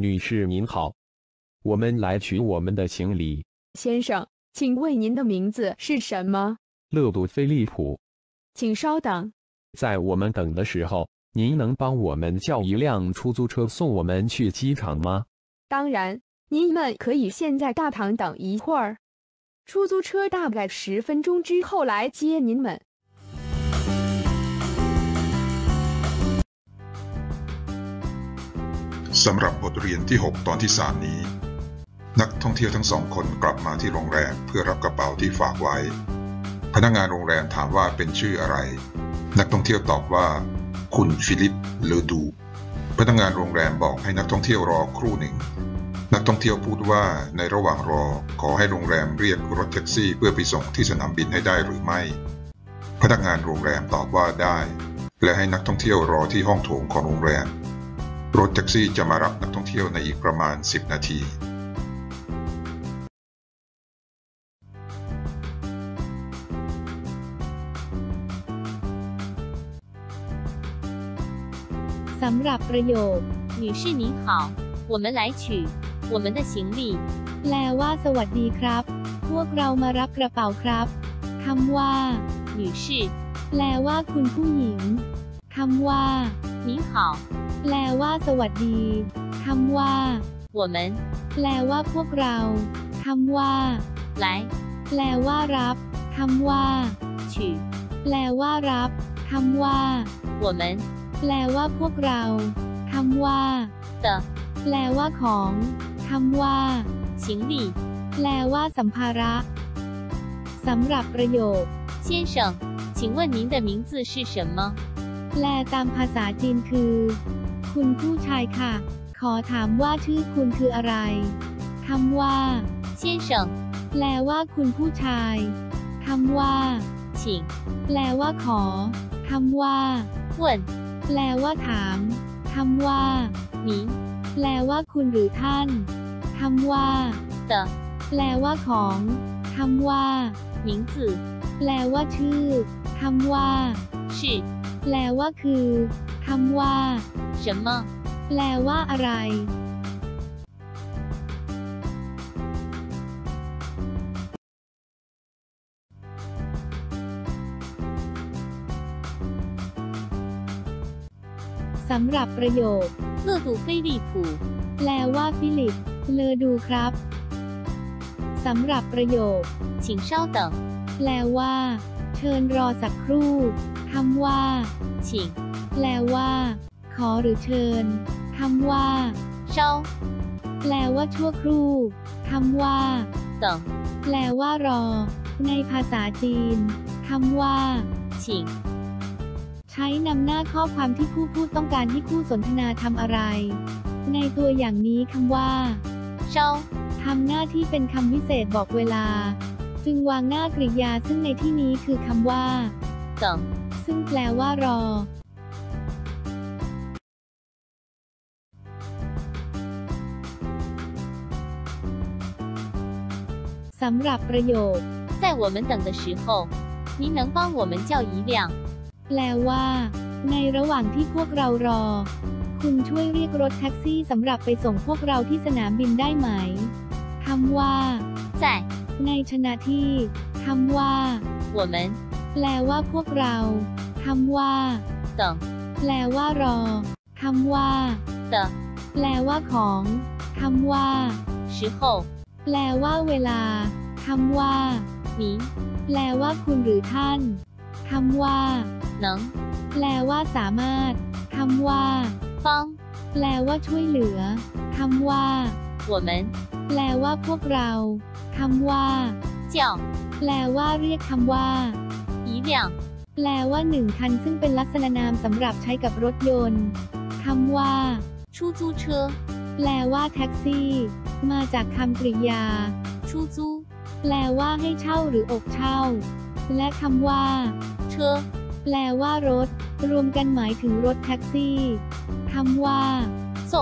女士您好，我们来取我们的行李。先生，请问您的名字是什么？勒杜菲利普，请稍等。在我们等的时候，您能帮我们叫一辆出租车送我们去机场吗？当然，您们可以先在大堂等一会儿，出租车大概十分钟之后来接您们。 สำหรับบทเรียนที่ 6 ตอนที่ 3 นี้ นักท่องเที่ยวทั้งสองคนกลับมาที่โรงแรมเพื่อรับกระเป๋าที่ฝากไว้ พนักงานโรงแรมถามว่าเป็นชื่ออะไร นักท่องเที่ยวตอบว่า คุณฟิลิปเลอดูพนักงานโรงแรมบอกให้นักท่องเที่ยวรอครู่หนึ่ง นักท่องเที่ยวพูดว่าในระหว่างรอขอให้โรงแรมเรียกรถแท็กซี่เพื่อไปส่งที่สนามบินให้ได้หรือไม่ พนักงานโรงแรมตอบว่าได้ และให้นักท่องเที่ยวรอที่ห้องโถงของโรงแรม รถแท็กซี่จะมารับนักท่องเที่ยวในอีกประมาณ 10 นาที สำหรับประโยค 女士您好，我们来取我们的行李。 แปลว่าสวัสดีครับ พวกเรามารับกระเป๋าครับคำว่า 女士 แปลว่าคุณผู้หญิงคำว่า 您好， แปลว่าสวัสดีคำว่า 我们 แปลว่าพวกเราคำว่า 来 แปลว่ารับคำว่า 取 แปลว่ารับคำว่า 我们 แปลว่าพวกเราคำว่า 的 แปลว่าของคำว่า 行李。 แปลว่าสัมภาระสำหรับประโยค 先生，请问您的名字是什么？ แปลตามภาษาจีนคือ คุณผู้ชายค่ะ ขอถามว่าชื่อคุณคืออะไรคำว่าเซียเฉิงแปลว่าคุณผู้ชายคำว่าชิงแปลว่าขอคำว่า问แปลว่าถามคำว่า你แปลว่าคุณหรือท่านคำว่า的แปลว่าของคำว่า名字แปลว่าชื่อคำว่า是 แปลว่าคือคำว่า 什么？ แปลว่าอะไร สำหรับประโยค 勒杜菲利普， แปลว่าฟิลิป เลอดูครับ สำหรับประโยค 请稍等， แปลว่า เชิญรอสักครู่ คำว่า 请 แปลว่า ขอหรือเชิญ คำว่า 稍 แปลว่าชั่วครู่คำว่าต่อแปลว่ารอ ในภาษาจีนคำว่าชิง ใช้นำหน้าข้อความที่ผู้พูดต้องการให้คู่สนทนาทำอะไร ในตัวอย่างนี้คำว่าเชาทำหน้าที่เป็นคำวิเศษบอกเวลา จึงวางหน้ากริยาซึ่งในที่นี้คือคำว่าต่อ ซึ่งแปลว่ารอ สำหรับประโยค 在我们等的时候，您能帮我们叫一辆 แปลว่า ในระหว่างที่พวกเรารอ คุณช่วยเรียกรถแท็กซี่สำหรับไปส่งพวกเราที่สนามบินได้ไหมคำว่า 在 ในชนะที่คำว่า 我们 แปลว่าพวกเราคำว่า 等 แปลว่ารอคำว่า 的 แปลว่าของคำว่า 时候， แปลว่าเวลาคำว่า 您 แปลว่าคุณหรือท่านคำว่า 能 แปลว่าสามารถคำว่า 帮 แปลว่าช่วยเหลือคำว่า 我们 แปลว่าพวกเราคำว่า 叫 แปลว่าเรียกคำว่า 一辆 แปลว่าหนึ่งคันซึ่งเป็นลักษณะนามสำหรับใช้กับรถยนต์คำว่า 出租车， แปลว่าแท็กซี่ มาจากคำกริยา 出租 แปลว่าให้เช่าหรืออกเช่า และคำว่า 车， แปลว่ารถ รวมกันหมายถึงรถแท็กซี่คำว่า 送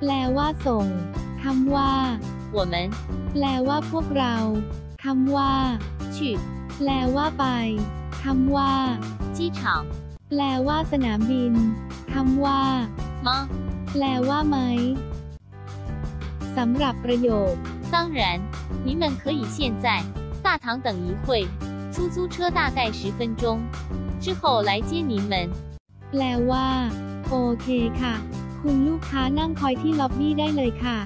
แปลว่าส่งคำว่า 我们 แปลว่าพวกเราคำว่า 去 แปลว่าไป คำว่า 机场 แปลว่าสนามบินคำว่า 吗？ แปลว่าไหม สำหรับประโยค 当然，你们可以现在大堂等一会，出租车大概十分钟，之后来接你们。 แปลว่า โอเคค่ะ คุณลูกค้านั่งคอยที่ล็อบบี้ได้เลยค่ะ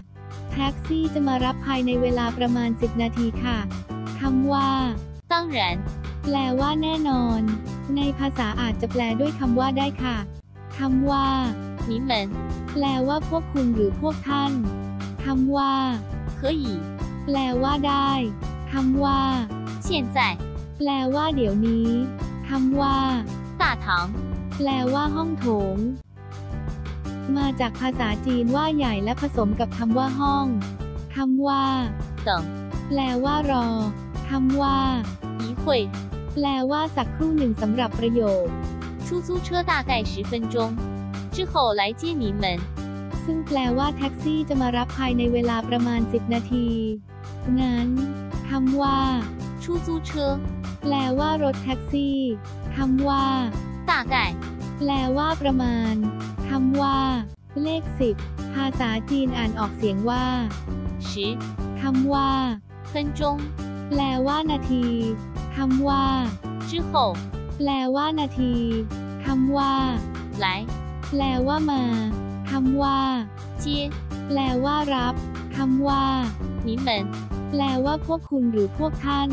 แท็กซี่จะมารับภายในเวลาประมาณ 10 นาทีค่ะคำว่า 当然， แปลว่าแน่นอน ในภาษาอาจจะแปลด้วยคำว่าได้ค่ะคำว่า 你们 แปลว่าพวกคุณหรือพวกท่านคำว่า 可以 แปลว่าได้คำว่า 现在 แปลว่าเดี๋ยวนี้คำว่า 大堂 แปลว่าห้องโถง มาจากภาษาจีนว่าใหญ่และผสมกับคำว่าห้องคำว่า 等 แปลว่ารอคำว่า 一会， แปลว่าสักครู่หนึ่งสำหรับประโยค 出租车大概十分钟，之后来接你们。 ซึ่งแปลว่าแท็กซี่จะมารับภายในเวลาประมาณ 10 นาที งั้นคำว่า 出租车 แปลว่ารถแท็กซี่คำว่า 大概 แปลว่าประมาณคำว่า เลขสิบภาษาจีนอ่านออกเสียงว่า 十 คำว่า 分钟 แปลว่านาที คำว่า 之后 แปลว่านาทีคำว่า 来 แปลว่ามาคำว่า 接 แปลว่ารับคำว่า 你们。 แปลว่าพวกคุณหรือพวกท่าน